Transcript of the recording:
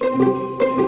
Música